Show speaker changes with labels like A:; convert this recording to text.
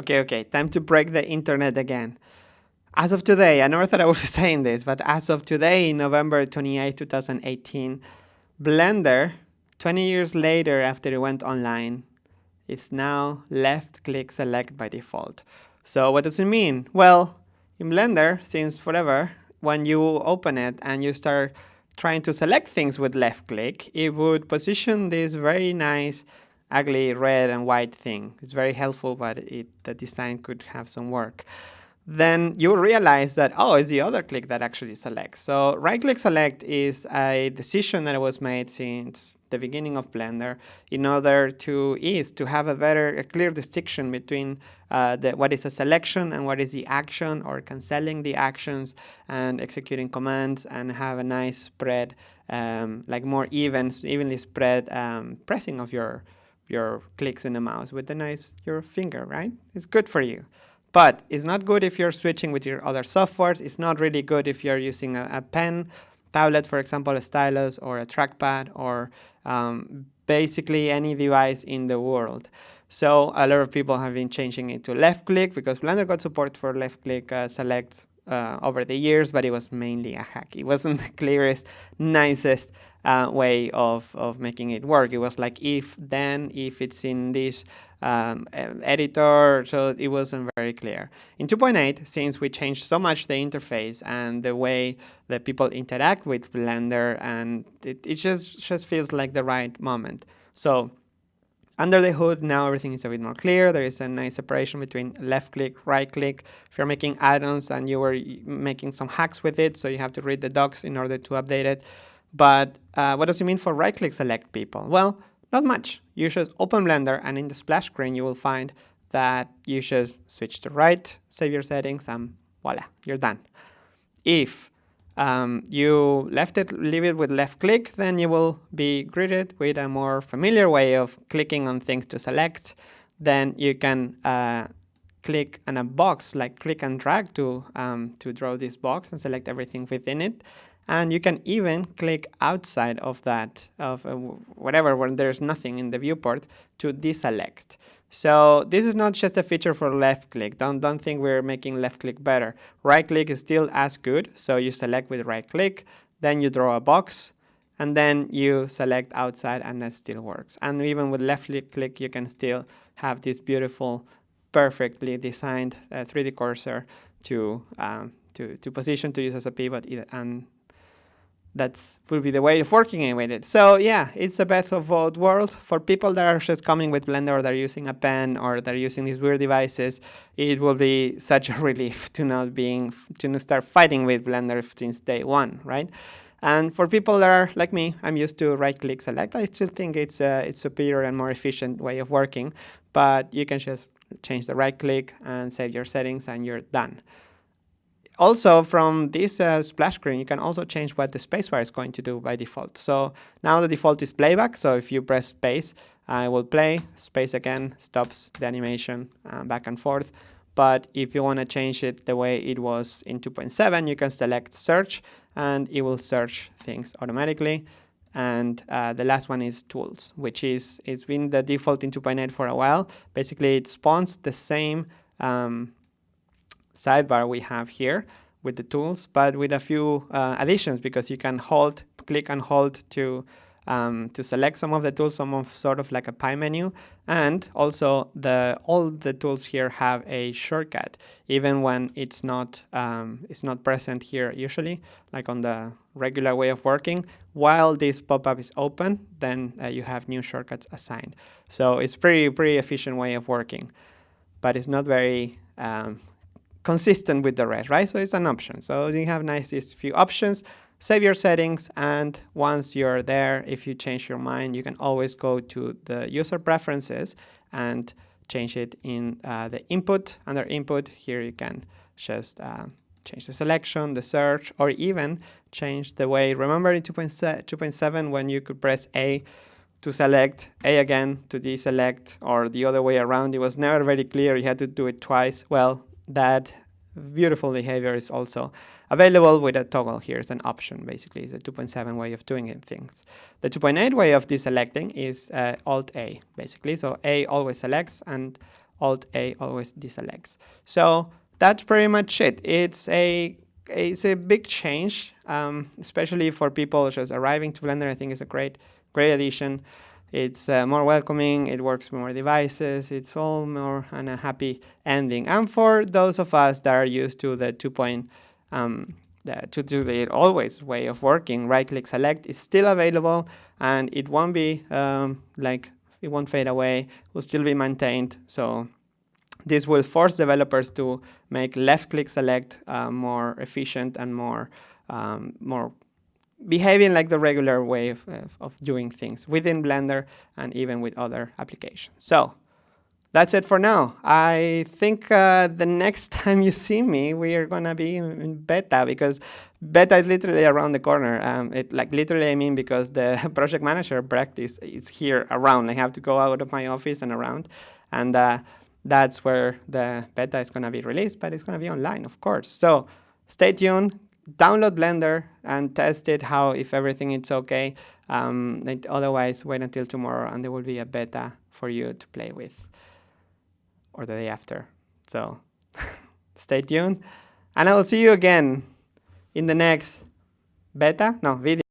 A: Okay, okay, time to break the internet again. As of today, I never thought I was saying this, but as of today, November 28, 2018, Blender, 20 years later after it went online, is now left click select by default. So what does it mean? Well, in Blender, since forever, when you open it and you start trying to select things with left click, it would position this very nice ugly red and white thing. It's very helpful, but it, the design could have some work. Then you realize that, oh, it's the other click that actually selects. So right click select is a decision that was made since the beginning of Blender in order to is to have a better, a clear distinction between uh, the, what is a selection and what is the action or canceling the actions and executing commands and have a nice spread, um, like more even, evenly spread um, pressing of your your clicks in the mouse with the nice your finger, right? It's good for you. But it's not good if you're switching with your other softwares. It's not really good if you're using a, a pen, tablet, for example, a stylus or a trackpad or um, basically any device in the world. So a lot of people have been changing it to left click because Blender got support for left click uh, select uh, over the years, but it was mainly a hack. It wasn't the clearest, nicest uh, way of, of making it work. It was like if, then, if it's in this um, editor, so it wasn't very clear. In 2.8, since we changed so much the interface and the way that people interact with Blender, and it, it just, just feels like the right moment. So under the hood, now everything is a bit more clear. There is a nice separation between left click, right click. If you're making add-ons and you were making some hacks with it, so you have to read the docs in order to update it, but uh, what does it mean for right-click select people? Well, not much. You just open Blender and in the splash screen you will find that you just switch to right, save your settings, and voila, you're done. If um, you left it, leave it with left click, then you will be greeted with a more familiar way of clicking on things to select. Then you can uh, click on a box, like click and drag to, um, to draw this box and select everything within it. And you can even click outside of that, of uh, whatever, when there's nothing in the viewport, to deselect. So this is not just a feature for left click. Don't, don't think we're making left click better. Right click is still as good. So you select with right click, then you draw a box, and then you select outside and that still works. And even with left click, you can still have this beautiful, perfectly designed uh, 3D cursor to, um, to, to position to use as a pivot and that's will be the way of working with it. So yeah, it's a best of both worlds. For people that are just coming with Blender or they're using a pen or they're using these weird devices, it will be such a relief to not being to not start fighting with Blender since day one, right? And for people that are like me, I'm used to right-click select. I still think it's a it's superior and more efficient way of working, but you can just change the right-click and save your settings and you're done. Also, from this uh, splash screen, you can also change what the spacebar is going to do by default. So now the default is playback. So if you press space, I will play. Space again stops the animation uh, back and forth. But if you want to change it the way it was in 2.7, you can select search and it will search things automatically. And uh, the last one is tools, which is it's been the default in 2.8 for a while. Basically, it spawns the same um, sidebar we have here with the tools, but with a few uh, additions because you can hold, click and hold to um, to select some of the tools, some of sort of like a pie menu, and also the all the tools here have a shortcut, even when it's not um, it's not present here usually, like on the regular way of working. While this pop-up is open, then uh, you have new shortcuts assigned. So it's pretty pretty efficient way of working, but it's not very um, consistent with the rest, right? So it's an option. So you have nice these few options, save your settings, and once you're there, if you change your mind, you can always go to the user preferences and change it in uh, the input. Under input, here you can just uh, change the selection, the search, or even change the way. Remember in 2.7 when you could press A to select, A again to deselect, or the other way around. It was never very clear. You had to do it twice. Well, that beautiful behavior is also available with a toggle here as an option basically it's a 2.7 way of doing things the 2.8 way of deselecting is uh, alt a basically so a always selects and Alt A always deselects. So that's pretty much it. It's a it's a big change, um, especially for people just arriving to Blender. I think it's a great great addition. It's uh, more welcoming. It works with more devices. It's all more on a happy ending. And for those of us that are used to the 2 point um, the, to do the always way of working, right click select is still available and it won't be um, like it won't fade away, will still be maintained. So this will force developers to make left click select uh, more efficient and more um, more behaving like the regular way of, of doing things within Blender and even with other applications. So that's it for now. I think uh, the next time you see me, we are gonna be in beta because beta is literally around the corner. Um, it like literally I mean because the project manager practice is here around. I have to go out of my office and around, and uh, that's where the beta is gonna be released. But it's gonna be online, of course. So stay tuned. Download Blender and test it. How if everything is okay. Um, otherwise, wait until tomorrow, and there will be a beta for you to play with or the day after. So stay tuned. And I will see you again in the next beta, no, video.